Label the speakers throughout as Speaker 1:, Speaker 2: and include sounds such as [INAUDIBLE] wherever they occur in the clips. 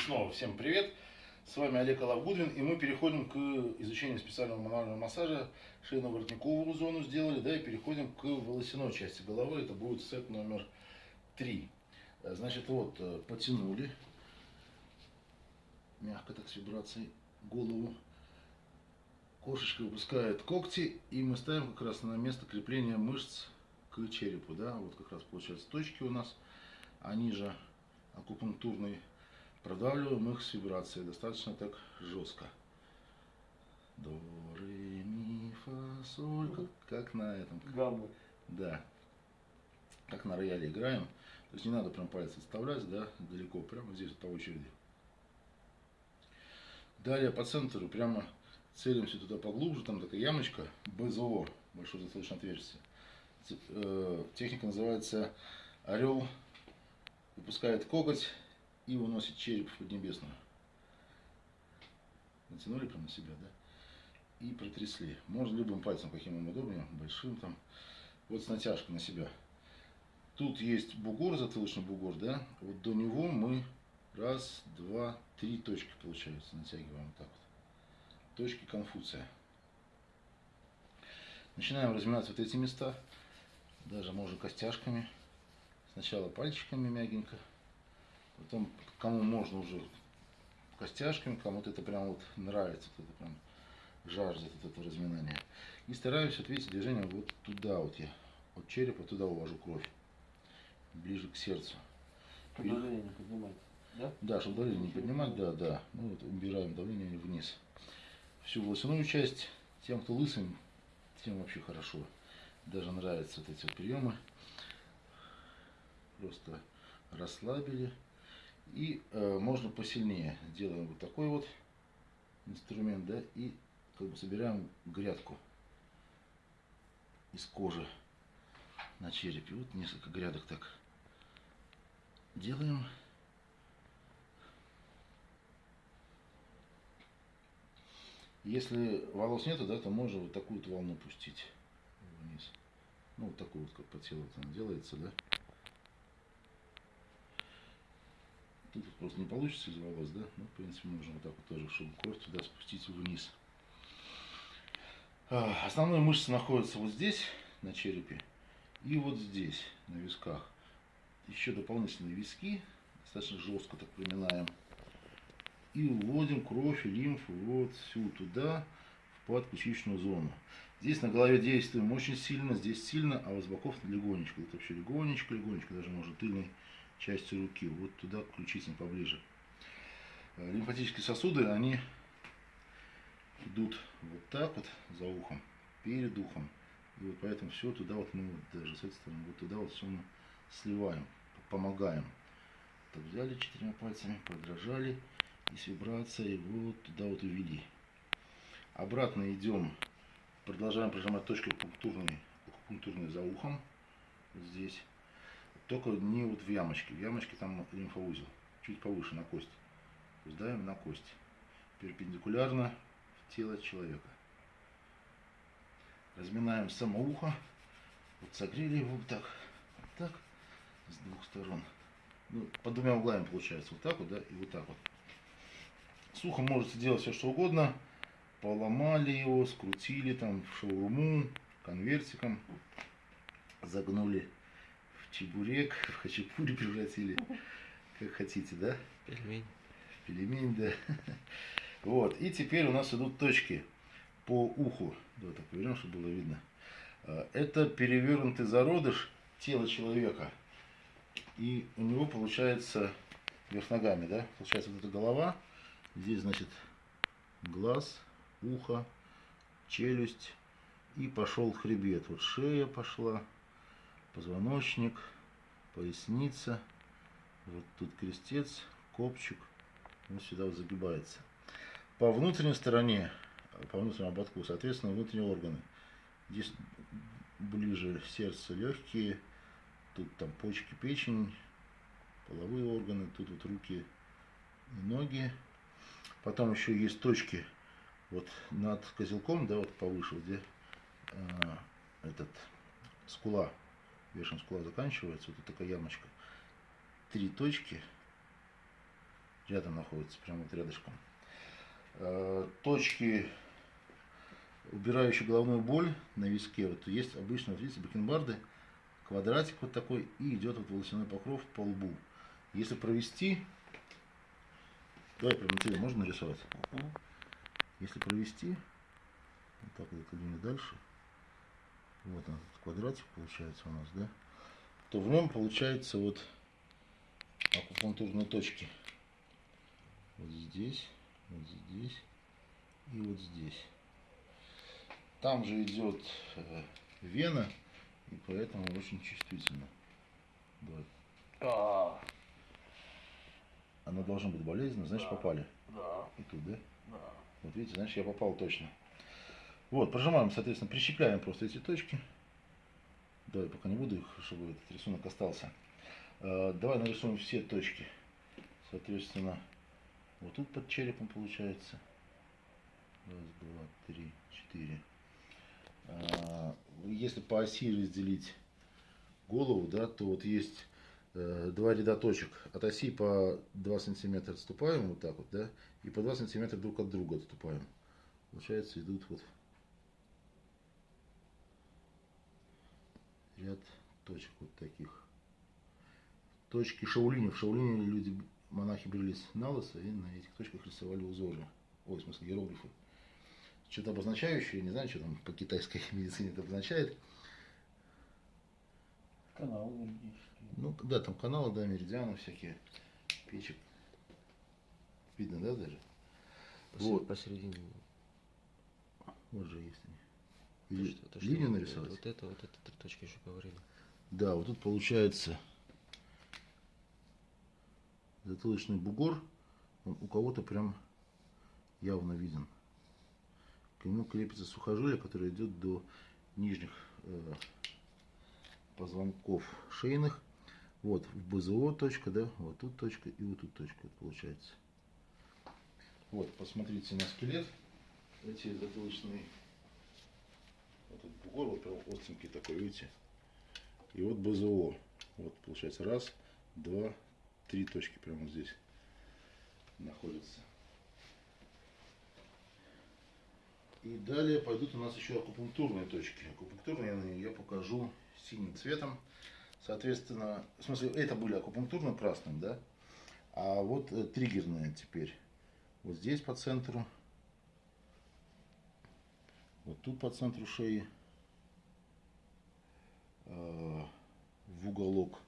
Speaker 1: снова всем привет! С вами Олег Алавгудвин, и мы переходим к изучению специального мануального массажа. Шейно-воротниковую зону сделали, да, и переходим к волосяной части головы. Это будет сет номер три. Значит, вот, э, потянули, мягко так с вибрацией, голову. Кошечка выпускает когти, и мы ставим как раз на место крепления мышц к черепу, да, вот как раз получается точки у нас, они же акупунктурные Продавливаем их с вибрацией достаточно так жестко. До, ре, ми, фа, соль, как, как на этом.
Speaker 2: Гаммы.
Speaker 1: Да. Как на рояле играем. То есть не надо прям пальцы вставлять, да, далеко, прямо здесь по очереди. Далее по центру прямо целимся туда поглубже, там такая ямочка, БЗО, большое затылочное отверстие. Э, техника называется орел выпускает коготь и уносит череп в Поднебесную. Натянули прямо на себя, да? И протрясли. Можно любым пальцем, каким вам удобнее, большим там. Вот с натяжкой на себя. Тут есть бугор, затылочный бугор, да? Вот до него мы раз, два, три точки, получается, натягиваем вот так вот. Точки Конфуция. Начинаем разминать вот эти места. Даже можно костяшками. Сначала пальчиками мягенько. Потом, кому можно уже костяшками, кому-то это прям вот нравится, кто-то прям жаждет вот это разминание. И стараюсь, вот видите, движение вот туда вот я, от черепа туда увожу кровь, ближе к сердцу.
Speaker 2: Давление не поднимать, да?
Speaker 1: Да, чтобы давление не поднимать, да, да. Ну вот убираем давление вниз. Всю волосяную часть, тем, кто лысый, тем вообще хорошо. Даже нравятся вот эти вот приемы. Просто расслабили. И э, можно посильнее. Делаем вот такой вот инструмент, да, и как бы собираем грядку из кожи на черепе. Вот несколько грядок так делаем. Если волос нету, да, то можно вот такую вот волну пустить вниз. Ну, вот такую вот, как по телу там делается, да. Тут просто не получится из волос, да? Ну, в принципе, можно вот так вот тоже, чтобы кровь туда спустить вниз. А, основные мышцы находятся вот здесь, на черепе, и вот здесь, на висках. Еще дополнительные виски, достаточно жестко так приминаем. И уводим кровь и лимфу вот всю туда, в подключичную зону. Здесь на голове действуем очень сильно, здесь сильно, а вот с боков легонечко. Это вообще легонечко, легонечко, даже можно тыльной части руки, вот туда ключицам поближе. Э, лимфатические сосуды, они идут вот так вот за ухом, перед ухом. И вот поэтому все туда вот мы вот даже с этой стороны, вот туда вот все мы сливаем, помогаем. Так взяли четырьмя пальцами, подражали и с вибрацией вот туда вот увели. Обратно идем, продолжаем прижимать точки акупунктурные, акупунктурные за ухом, здесь. Только не вот в ямочке. В ямочке там лимфоузел. Чуть повыше, на кость. То есть давим на кость. Перпендикулярно в тело человека. Разминаем само ухо. Вот согрели его вот так. Вот так. С двух сторон. Ну, под двумя углами получается. Вот так вот, да, и вот так вот. С ухом можете делать все, что угодно. Поломали его, скрутили там в шаурму, конвертиком. Загнули чебурек, в хачапури превратили, как хотите, да?
Speaker 2: Пельмень.
Speaker 1: Пельмень, да. Вот, и теперь у нас идут точки по уху. Давай так повернем, чтобы было видно. А, это перевернутый зародыш тела человека. И у него получается вверх ногами, да? Получается вот эта голова. Здесь, значит, глаз, ухо, челюсть. И пошел хребет. Вот шея пошла позвоночник, поясница, вот тут крестец, копчик, он сюда вот загибается. По внутренней стороне, по внутреннему ободку, соответственно, внутренние органы. Здесь ближе сердце, легкие, тут там почки, печень, половые органы, тут вот руки и ноги. Потом еще есть точки вот над козелком, да, вот повыше, где э, этот скула вершина скула заканчивается, вот такая ямочка. Три точки рядом находятся, прямо вот рядышком. Э, точки, убирающие головную боль на виске, вот есть обычно, вот видите, бакенбарды, квадратик вот такой, и идет вот волосяной покров по лбу. Если провести, давай прямо тебе можно нарисовать? Если провести, вот так вот дальше, вот он, квадратик получается у нас, да, то в нем получается вот акупунктурные точки. Вот здесь, вот здесь и вот здесь. Там же идет э, вена, и поэтому очень чувствительно. Давай.
Speaker 2: А,
Speaker 1: Она должна быть болезненна, значит
Speaker 2: Да.
Speaker 1: попали.
Speaker 2: да,
Speaker 1: И тут, да?
Speaker 2: да.
Speaker 1: Вот видите, значит я попал точно. Вот, прожимаем, соответственно, прищепляем просто эти точки. Давай, пока не буду их, чтобы этот рисунок остался. Э, Давай нарисуем все точки. Соответственно, вот тут под черепом получается. Раз, два, три, четыре. А, Если по оси разделить голову, да, то вот есть э, два ряда точек. От оси по 2 сантиметра отступаем вот так вот, да, и по 2 сантиметра друг от друга отступаем. Получается, идут вот ряд точек вот таких. Точки шаулини. В шаулине люди, монахи брились на лысо и на этих точках рисовали узоры. Ой, в смысле, иероглифы. Что-то обозначающее, не знаю, что там по китайской [LAUGHS] медицине это обозначает.
Speaker 2: Канал юридический.
Speaker 1: Ну, да, там каналы, да, меридианы всякие, печек. Видно, да, даже?
Speaker 3: Посер-
Speaker 1: Вот.
Speaker 3: Посередине.
Speaker 1: Вот же есть они.
Speaker 3: Что- то, что
Speaker 1: линию
Speaker 3: вот-
Speaker 1: нарисовать?
Speaker 3: Вот это, вот это три точки еще говорили.
Speaker 1: Да, вот тут получается затылочный бугор, он у кого-то прям явно виден. К нему крепится сухожилие, которое идет до нижних э, позвонков шейных. Вот в БЗО точка, да, вот тут точка и вот тут точка получается. Вот, посмотрите на скелет. Эти затылочные, этот бугор, вот прям остренький такой, видите? И вот БЗО. Вот получается раз, два, три точки прямо здесь находятся. И далее пойдут у нас еще акупунктурные точки. Акупунктурные я покажу синим цветом. Соответственно, в смысле, это были акупунктурно красным, да? А вот э, триггерные теперь. Вот здесь по центру. Вот тут по центру шеи. э, в уголок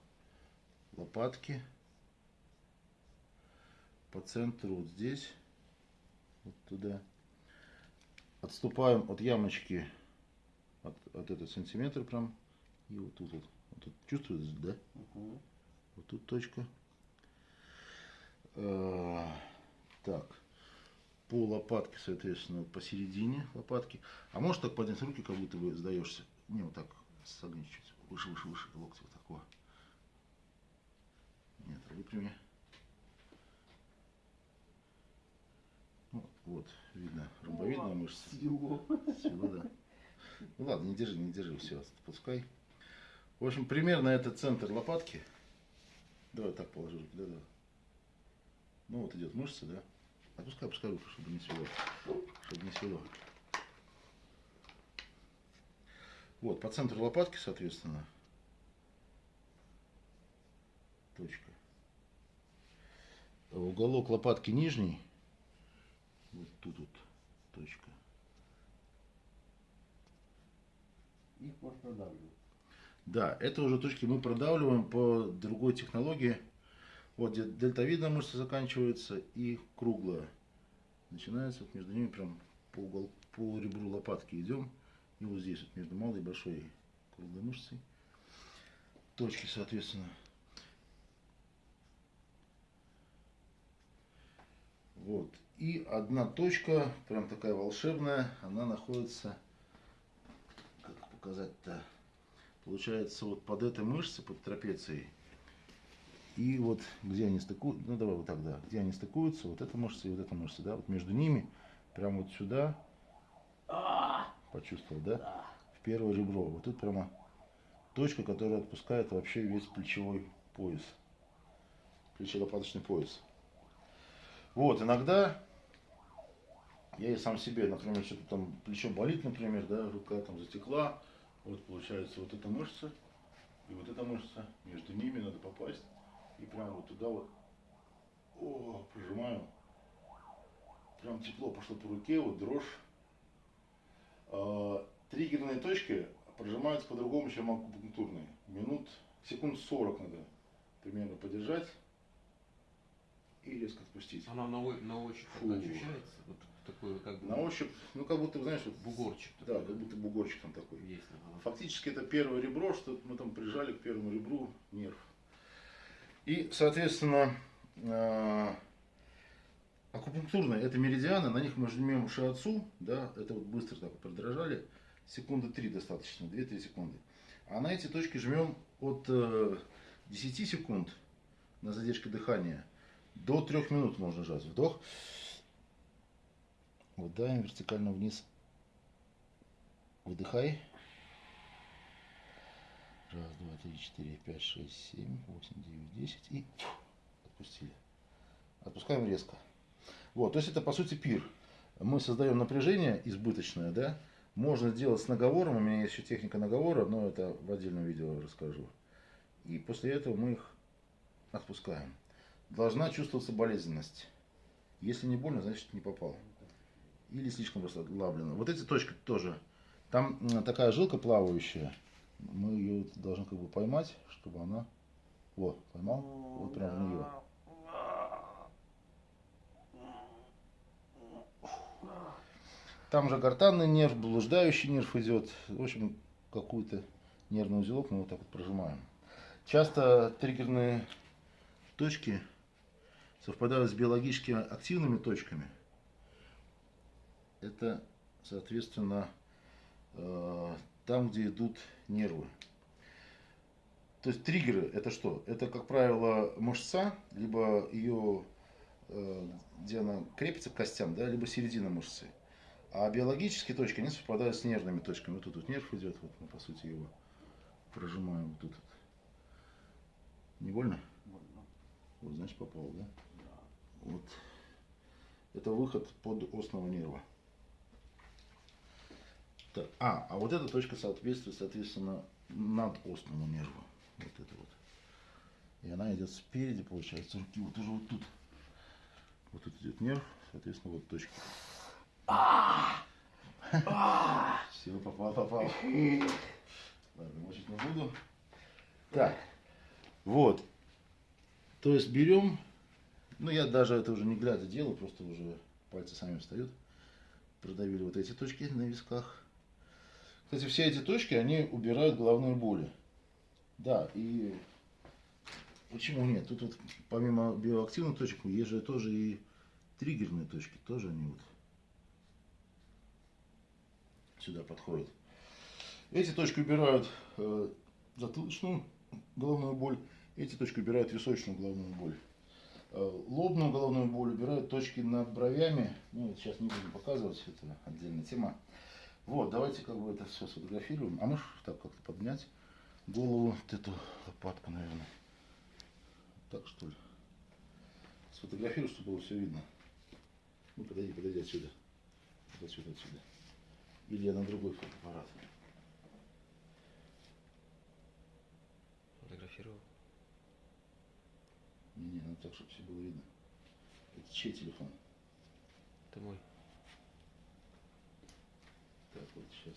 Speaker 1: лопатки. По центру вот здесь. Вот туда. Отступаем от ямочки от, от этого сантиметра прям. И вот тут вот. Вот тут чувствуете, да?
Speaker 2: Мгм.
Speaker 1: Вот тут точка. Э, Так. По лопатке, соответственно, посередине лопатки. А можешь так поднять руки, как будто бы сдаешься? Не, вот так согни чуть. Выше, выше, выше локти вот такого. Нет, выпрями. Ну, вот, видно, ромбовидная мышца.
Speaker 2: Всего.
Speaker 1: Всего, да. Ну ладно, не держи, не держи, все, отпускай. В общем, примерно это центр лопатки. Давай так положи руки, да, да. Ну вот идет мышца, да. Опускай, опускай руку, чтобы не свело. Чтобы не свело. Вот, по центру лопатки, соответственно, точка. Уголок лопатки нижний. Вот тут вот точка.
Speaker 2: Их можно продавливать.
Speaker 1: Да, это уже точки мы продавливаем по другой технологии. Вот где дельтовидная мышца заканчивается и круглая. Начинается вот между ними прям по, угол, по ребру лопатки идем. И вот здесь вот между малой и большой круглой мышцей. Точки, соответственно. Вот. И одна точка, прям такая волшебная, она находится, как показать-то, получается вот под этой мышцей, под трапецией. И вот где они стыкуются, ну давай вот так, да, где они стыкуются, вот эта мышца и вот эта мышца, да, вот между ними, прямо вот сюда, почувствовал, да, в первое ребро. Вот тут прямо точка, которая отпускает вообще весь плечевой пояс, плечелопаточный пояс. Вот, иногда я и сам себе, например, что-то там плечо болит, например, да, рука там затекла, вот получается вот эта мышца и вот эта мышца, между ними надо попасть и прямо вот туда вот, о, прижимаю, прям тепло пошло по руке, вот дрожь. А, триггерные точки прожимаются по-другому, чем акупунктурные. Минут, секунд 40 надо примерно подержать и резко отпустить.
Speaker 3: Она на, на ощупь
Speaker 1: Фу.
Speaker 3: ощущается? Вот такой как бы
Speaker 1: На ощупь, ну как будто, знаешь, вот,
Speaker 3: бугорчик
Speaker 1: да,
Speaker 3: такой.
Speaker 1: как будто бугорчик там такой.
Speaker 3: Есть. ага.
Speaker 1: Фактически это первое ребро, что мы там прижали к первому ребру нерв. И, соответственно, э, акупунктурные это меридианы, на них мы жмем шиатсу, да, это вот быстро так вот продрожали, секунды 3 достаточно, 2-3 секунды. А на эти точки жмем от э, 10 секунд на задержке дыхания до 3 минут можно жать. Вдох, выдаем вертикально вниз, выдыхай. Раз, два, три, четыре, пять, шесть, семь, восемь, девять, десять. И отпустили. Отпускаем резко. Вот, то есть это по сути пир. Мы создаем напряжение избыточное, да. Можно сделать с наговором. У меня есть еще техника наговора, но это в отдельном видео расскажу. И после этого мы их отпускаем. Должна чувствоваться болезненность. Если не больно, значит не попал. Или слишком расслаблено. Вот эти точки тоже. Там такая жилка плавающая. Мы ее должны как бы поймать, чтобы она... Вот, поймал. Вот прям в нее. Там же гортанный нерв, блуждающий нерв идет. В общем, какую-то нервный узелок мы вот так вот прожимаем. Часто триггерные точки совпадают с биологически активными точками. Это, соответственно, э, там, где идут нервы. То есть триггеры это что? Это, как правило, мышца, либо ее, э, где она крепится к костям, да, либо середина мышцы. А биологические точки, они совпадают с нервными точками. Вот тут вот нерв идет, вот мы, по сути, его прожимаем вот тут. Не больно?
Speaker 2: Больно.
Speaker 1: Вот, значит, попал, да?
Speaker 2: Да.
Speaker 1: Вот. Это выход под остного нерва. Так, а, а вот эта точка соответствует, соответственно, надостному нерву. Вот это вот. И она идет спереди, получается, руки вот уже вот тут. Вот тут идет нерв, соответственно, вот точки. [LAUGHS] Все, попал, попал. [LAUGHS] Ладно, мочить не буду. Так, вот. То есть берем ну, я даже это уже не глядя делаю, просто уже пальцы сами встают. Продавили вот эти точки на висках. Кстати, все эти точки, они убирают головные боли. Да, и почему нет? Тут вот помимо биоактивных точек, есть же тоже и триггерные точки. Тоже они вот сюда подходят. Эти точки убирают э, затылочную головную боль. Эти точки убирают височную головную боль. Э, Лобную головную боль убирают точки над бровями. Ну, сейчас не будем показывать, это отдельная тема. Вот, давайте как бы это все сфотографируем. А можешь так как-то поднять голову, вот эту лопатку, наверное. Так что ли? Сфотографируй, чтобы было все видно. Ну, подойди, подойди отсюда. Вот отсюда, отсюда. Или я на другой фотоаппарат.
Speaker 3: Фотографировал.
Speaker 1: Не-не, надо так, чтобы все было видно. Это чей телефон?
Speaker 3: Это мой.
Speaker 1: Так, вот сейчас.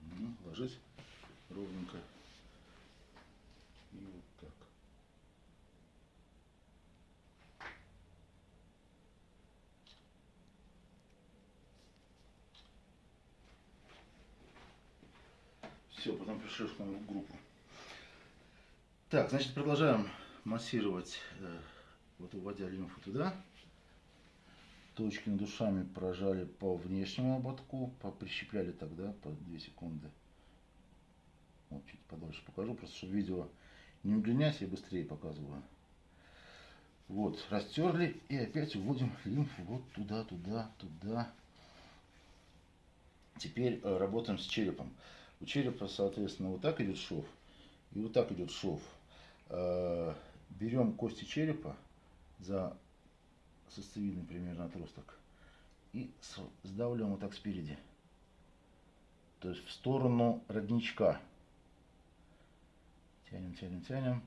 Speaker 1: Мгм, Ложись ровненько. И вот так. Все, потом пришлешь в группу. Так, значит, продолжаем массировать, э, вот уводя лимфу туда. Точки над ушами прожали по внешнему ободку, прищепляли тогда по 2 секунды. Вот чуть подольше покажу, просто чтобы видео не удлинять, я быстрее показываю. Вот, растерли и опять уводим лимфу вот туда, туда, туда. Теперь э, работаем с черепом. У черепа, соответственно, вот так идет шов, и вот так идет шов. Э, Берем кости черепа за состовидный примерно отросток и сдавливаем вот так спереди. То есть в сторону родничка. Тянем, тянем, тянем.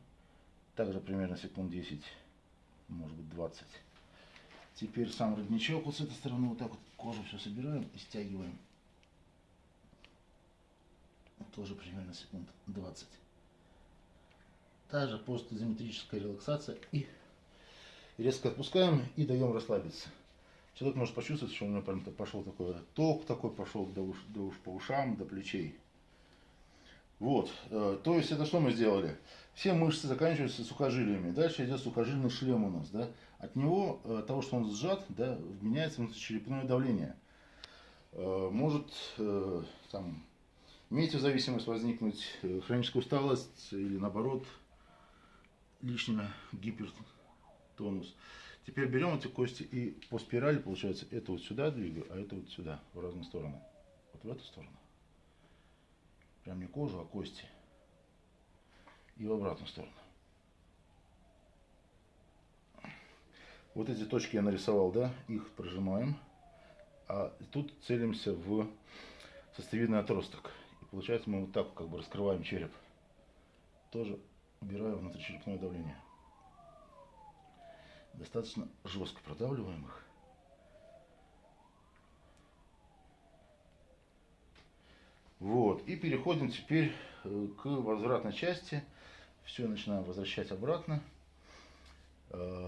Speaker 1: Также примерно секунд 10, может быть 20. Теперь сам родничок вот с этой стороны вот так вот кожу все собираем и стягиваем. Тоже примерно секунд 20. Также постизометрическая релаксация и резко отпускаем и даем расслабиться. Человек может почувствовать, что у него прям пошел такой ток такой пошел до, уш, до уш, по ушам, до плечей. Вот, э, то есть это что мы сделали? Все мышцы заканчиваются сухожилиями. Дальше идет сухожильный шлем у нас, да. От него, э, от того, что он сжат, да, меняется внутричерепное давление. Э, Может там метеозависимость возникнуть, хроническая усталость или наоборот лишняя гипертонус. Теперь берем эти кости и по спирали, получается, это вот сюда двигаю, а это вот сюда, в разные стороны. Вот в эту сторону. Прям не кожу, а кости. И в обратную сторону. Вот эти точки я нарисовал, да, их прожимаем. А тут целимся в состовидный отросток. И получается мы вот так как бы раскрываем череп. Тоже убираю внутричерепное давление. Достаточно жестко продавливаем их. Вот. И переходим теперь э, к возвратной части. Все начинаем возвращать обратно. Э,